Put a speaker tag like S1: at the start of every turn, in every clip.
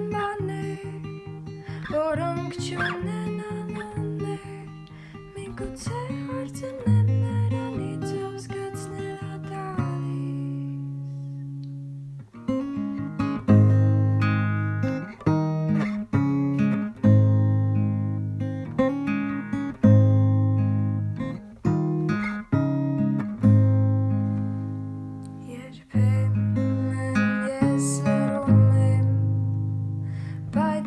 S1: Член даны, ворон к членам.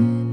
S1: time.